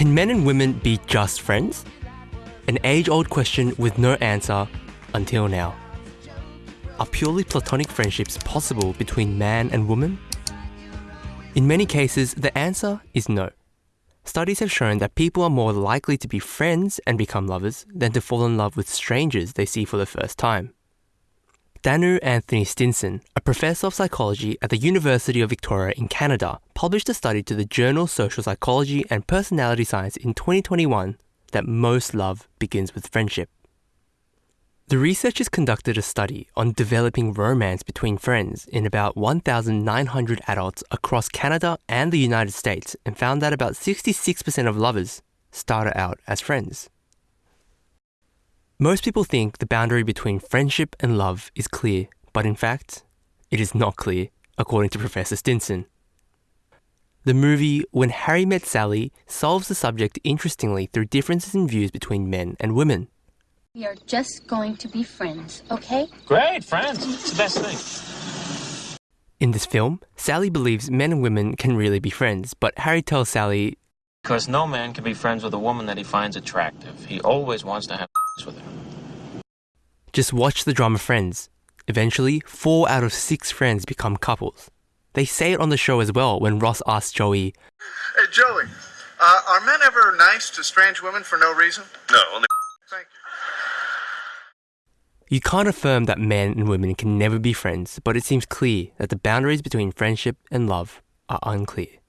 Can men and women be just friends? An age old question with no answer until now. Are purely platonic friendships possible between man and woman? In many cases, the answer is no. Studies have shown that people are more likely to be friends and become lovers than to fall in love with strangers they see for the first time. Danu Anthony Stinson, a professor of psychology at the University of Victoria in Canada, published a study to the journal Social Psychology and Personality Science in 2021 that most love begins with friendship. The researchers conducted a study on developing romance between friends in about 1,900 adults across Canada and the United States and found that about 66% of lovers started out as friends. Most people think the boundary between friendship and love is clear, but in fact, it is not clear, according to Professor Stinson. The movie When Harry Met Sally solves the subject interestingly through differences in views between men and women. We are just going to be friends, okay? Great, friends. It's the best thing. In this film, Sally believes men and women can really be friends, but Harry tells Sally Because no man can be friends with a woman that he finds attractive. He always wants to have with her. Just watch the drama Friends. Eventually, four out of six friends become couples. They say it on the show as well when Ross asks Joey, Hey, Joey, uh, are men ever nice to strange women for no reason? No, only Thank you. You can't affirm that men and women can never be friends, but it seems clear that the boundaries between friendship and love are unclear.